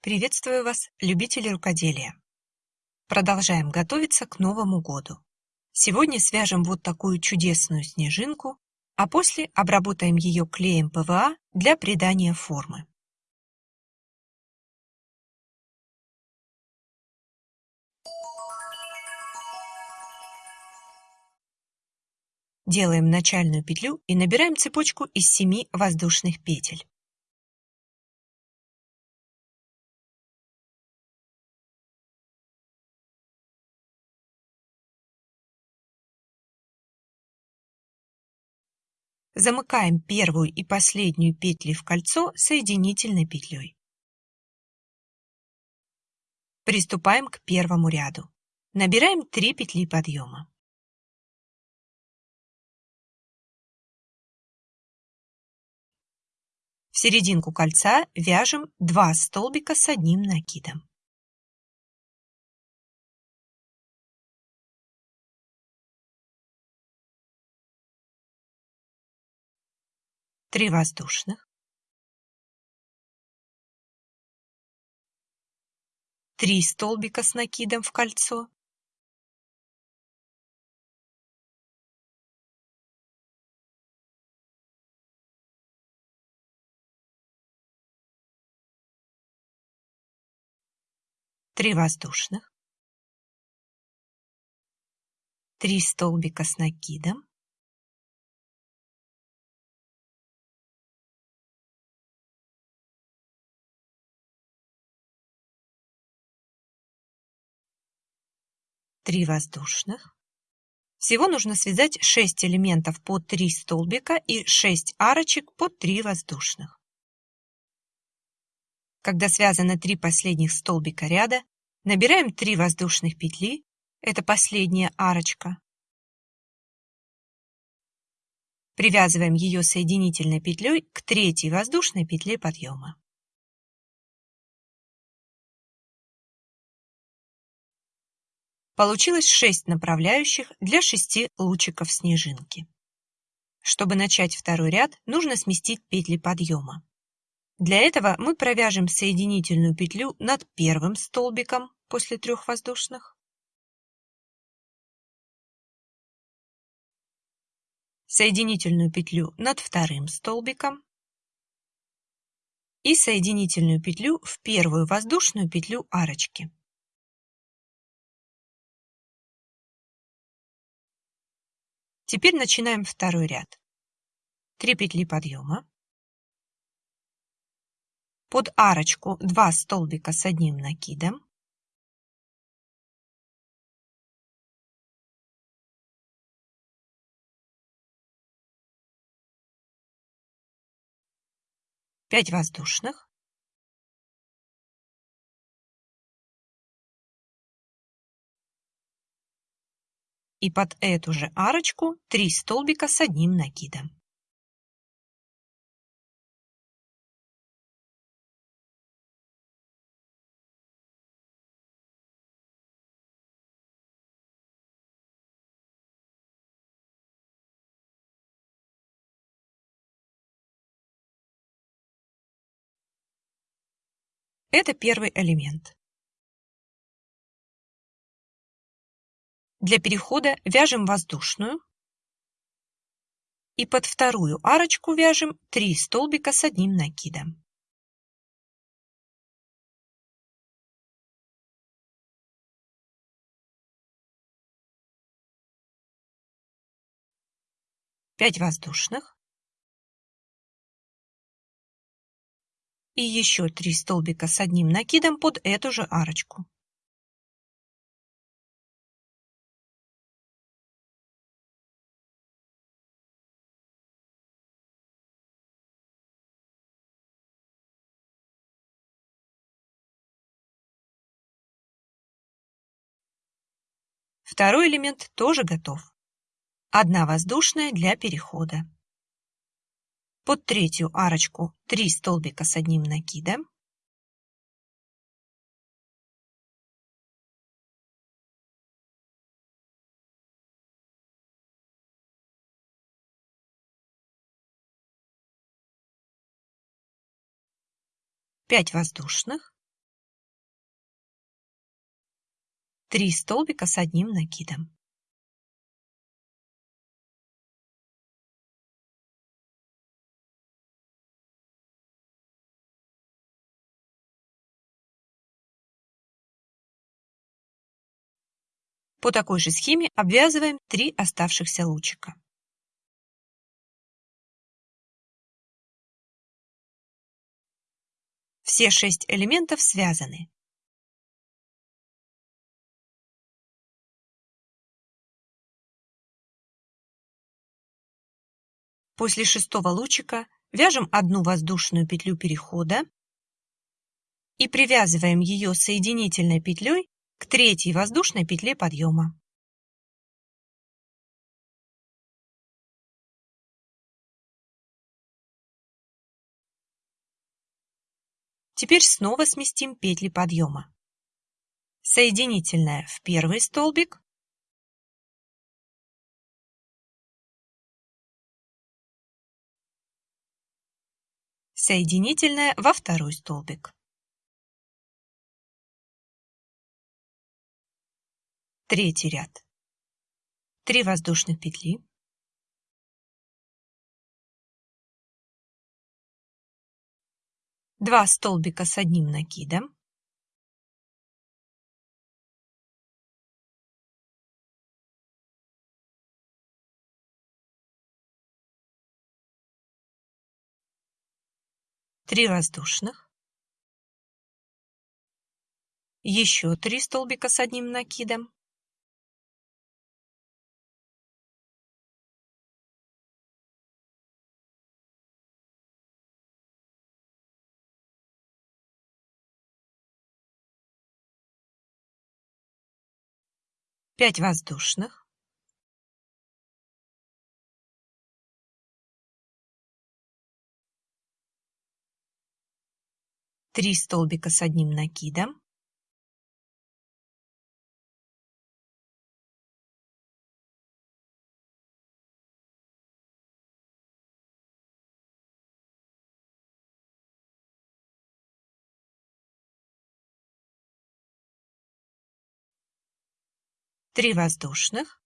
Приветствую вас, любители рукоделия! Продолжаем готовиться к Новому году. Сегодня свяжем вот такую чудесную снежинку, а после обработаем ее клеем ПВА для придания формы. Делаем начальную петлю и набираем цепочку из 7 воздушных петель. Замыкаем первую и последнюю петли в кольцо соединительной петлей. Приступаем к первому ряду. Набираем 3 петли подъема. В серединку кольца вяжем 2 столбика с одним накидом. Три воздушных. Три столбика с накидом в кольцо. Три воздушных. Три столбика с накидом. Три воздушных. Всего нужно связать 6 элементов по 3 столбика и 6 арочек по 3 воздушных. Когда связано три последних столбика ряда, набираем 3 воздушных петли, это последняя арочка. Привязываем ее соединительной петлей к третьей воздушной петле подъема. Получилось 6 направляющих для 6 лучиков снежинки. Чтобы начать второй ряд, нужно сместить петли подъема. Для этого мы провяжем соединительную петлю над первым столбиком после трех воздушных. Соединительную петлю над вторым столбиком и соединительную петлю в первую воздушную петлю арочки. Теперь начинаем второй ряд. 3 петли подъема, под арочку 2 столбика с одним накидом. Пять воздушных. И под эту же арочку 3 столбика с одним накидом. Это первый элемент. Для перехода вяжем воздушную и под вторую арочку вяжем 3 столбика с одним накидом. Пять воздушных. и еще 3 столбика с одним накидом под эту же арочку. Второй элемент тоже готов. Одна воздушная для перехода. Под третью арочку 3 столбика с одним накидом. Пять воздушных. 3 столбика с одним накидом. По такой же схеме обвязываем 3 оставшихся лучика. Все шесть элементов связаны. После шестого лучика вяжем одну воздушную петлю перехода и привязываем ее соединительной петлей к третьей воздушной петле подъема. Теперь снова сместим петли подъема. Соединительная в первый столбик, соединительная во второй столбик. Третий ряд. 3 воздушных петли. Два столбика с одним накидом. Три воздушных. Еще три столбика с одним накидом. пять воздушных, три столбика с одним накидом, три воздушных,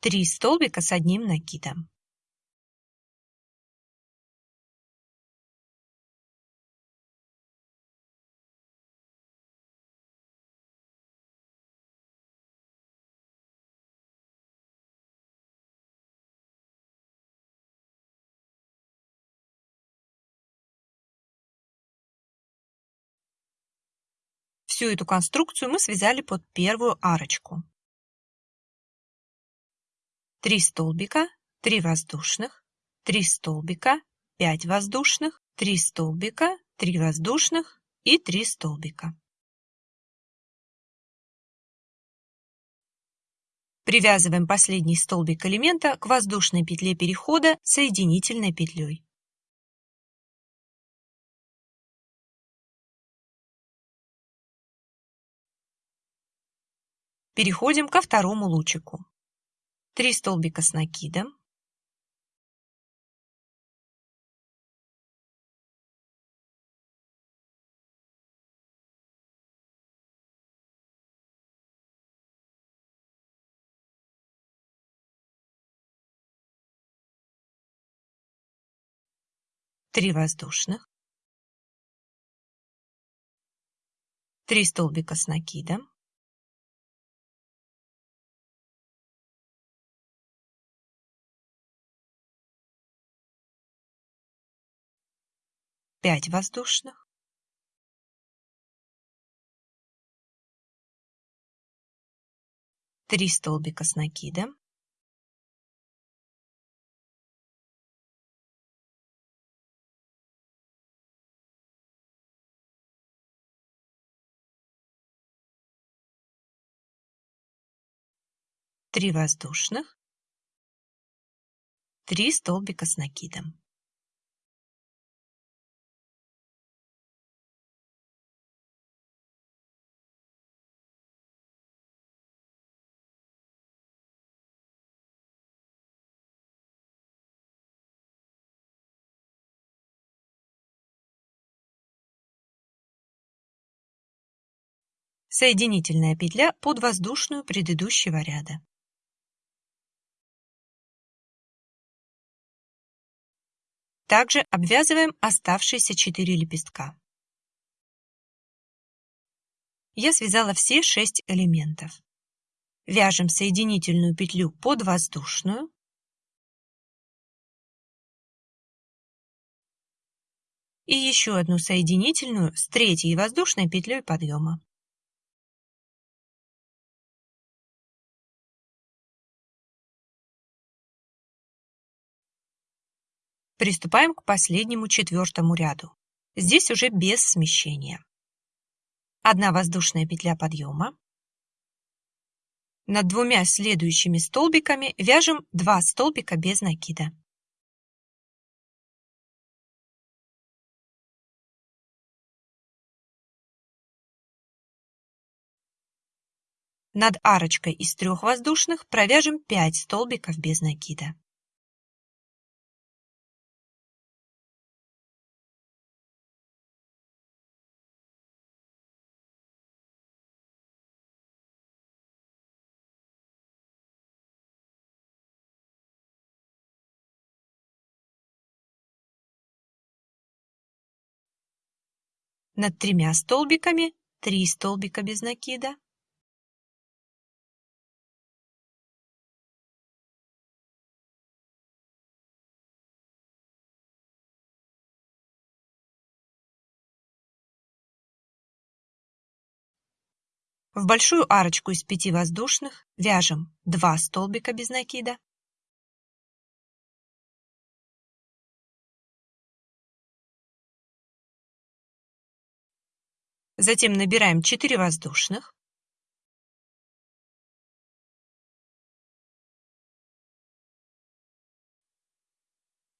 три столбика с одним накидом. Всю эту конструкцию мы связали под первую арочку. 3 столбика, 3 воздушных, 3 столбика, 5 воздушных, 3 столбика, 3 воздушных и 3 столбика. Привязываем последний столбик элемента к воздушной петле перехода соединительной петлей. Переходим ко второму лучику. 3 столбика с накидом. Три воздушных. Три столбика с накидом. 5 воздушных, три столбика с накидом, три воздушных, три столбика с накидом. Соединительная петля под воздушную предыдущего ряда. Также обвязываем оставшиеся 4 лепестка. Я связала все 6 элементов. Вяжем соединительную петлю под воздушную. И еще одну соединительную с третьей воздушной петлей подъема. Приступаем к последнему четвертому ряду. Здесь уже без смещения. Одна воздушная петля подъема. Над двумя следующими столбиками вяжем 2 столбика без накида. Над арочкой из трех воздушных провяжем 5 столбиков без накида. Над тремя столбиками 3 столбика без накида. В большую арочку из пяти воздушных вяжем 2 столбика без накида. Затем набираем 4 воздушных.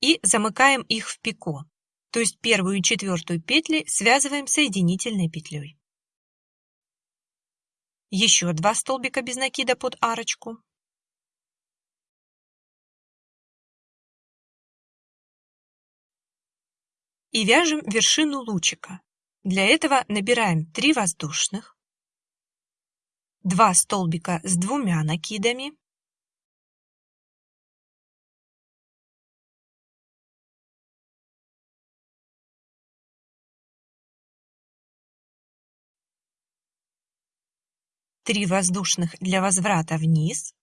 И замыкаем их в пико, то есть первую и четвертую петли связываем соединительной петлей. Еще два столбика без накида под арочку. И вяжем вершину лучика. Для этого набираем 3 воздушных, 2 столбика с двумя накидами, три воздушных для возврата вниз,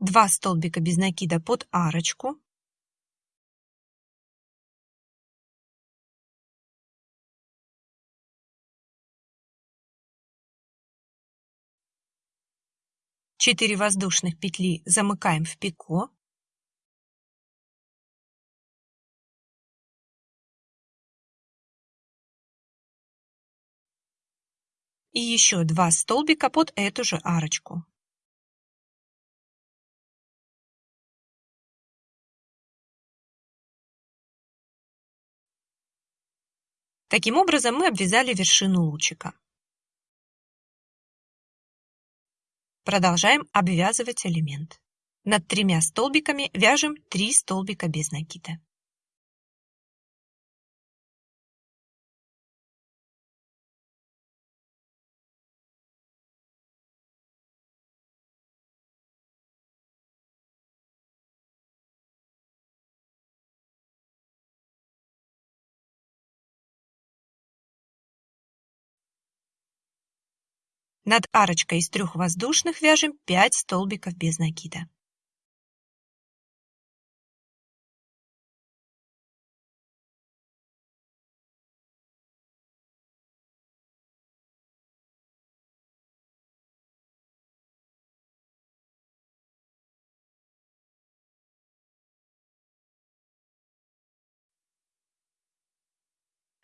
2 столбика без накида под арочку, Четыре воздушных петли замыкаем в пико. И еще два столбика под эту же арочку. Таким образом мы обвязали вершину лучика. Продолжаем обвязывать элемент. Над тремя столбиками вяжем 3 столбика без накида. Над арочкой из трех воздушных вяжем 5 столбиков без накида.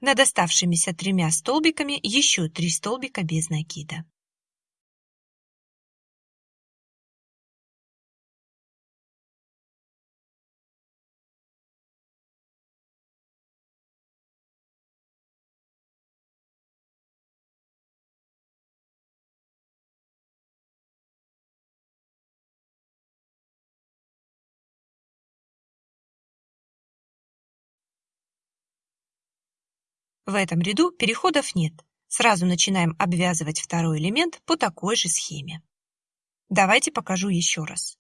Над оставшимися тремя столбиками еще 3 столбика без накида. В этом ряду переходов нет, Сразу начинаем обвязывать второй элемент по такой же схеме. Давайте покажу еще раз.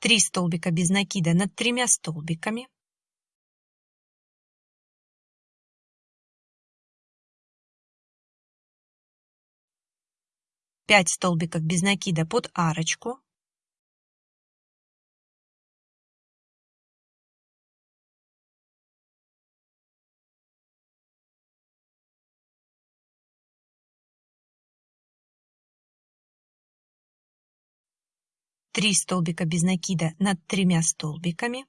Три столбика без накида над тремя столбиками. Пять столбиков без накида под арочку. Три столбика без накида над тремя столбиками.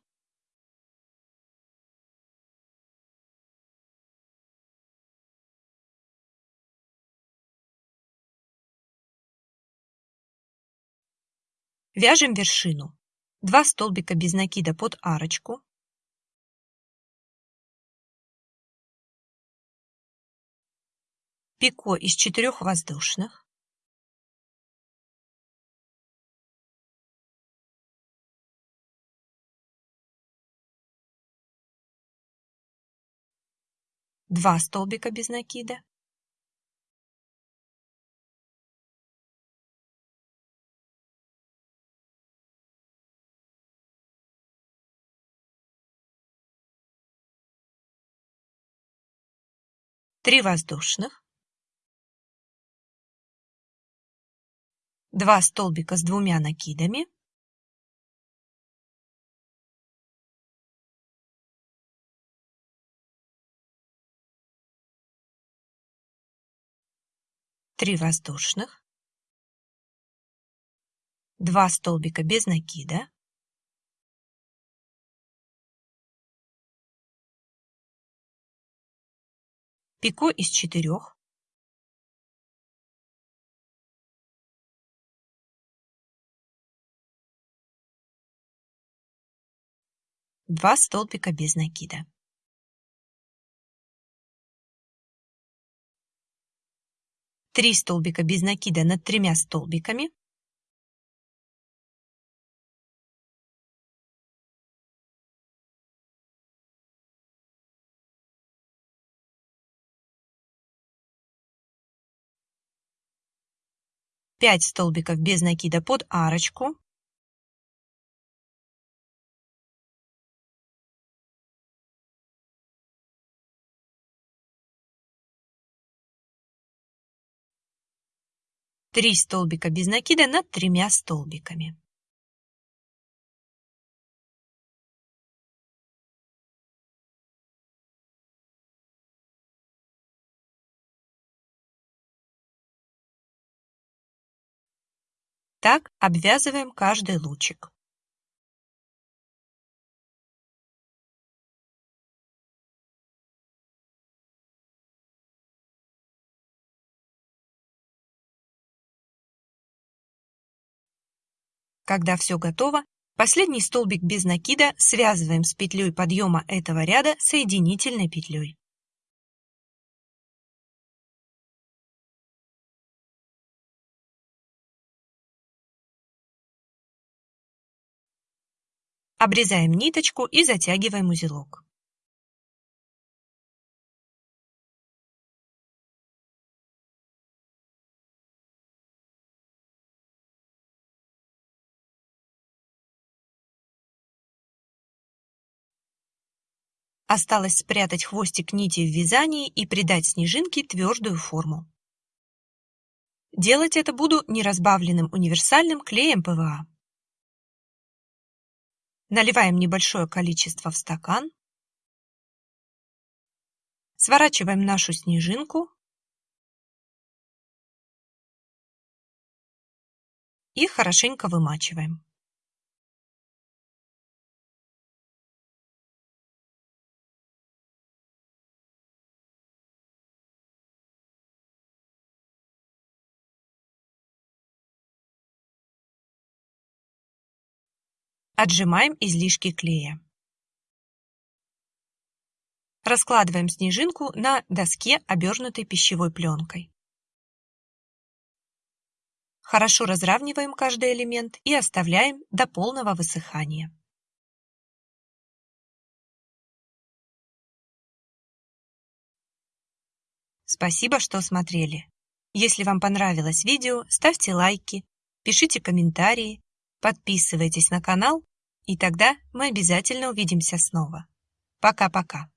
Вяжем вершину. Два столбика без накида под арочку. Пико из четырех воздушных. Два столбика без накида. три воздушных, два столбика с двумя накидами, три воздушных, два столбика без накида, пико из четырех, два столбика без накида. Три столбика без накида над тремя столбиками. Пять столбиков без накида под арочку. Три столбика без накида над тремя столбиками. Так обвязываем каждый лучик. Когда все готово, последний столбик без накида связываем с петлей подъема этого ряда соединительной петлей. Обрезаем ниточку и затягиваем узелок. Осталось спрятать хвостик нити в вязании и придать снежинке твердую форму. Делать это буду неразбавленным универсальным клеем ПВА. Наливаем небольшое количество в стакан. Сворачиваем нашу снежинку. И хорошенько вымачиваем. Отжимаем излишки клея. Раскладываем снежинку на доске, обернутой пищевой пленкой. Хорошо разравниваем каждый элемент и оставляем до полного высыхания. Спасибо, что смотрели. Если вам понравилось видео, ставьте лайки, пишите комментарии, подписывайтесь на канал, и тогда мы обязательно увидимся снова. Пока-пока.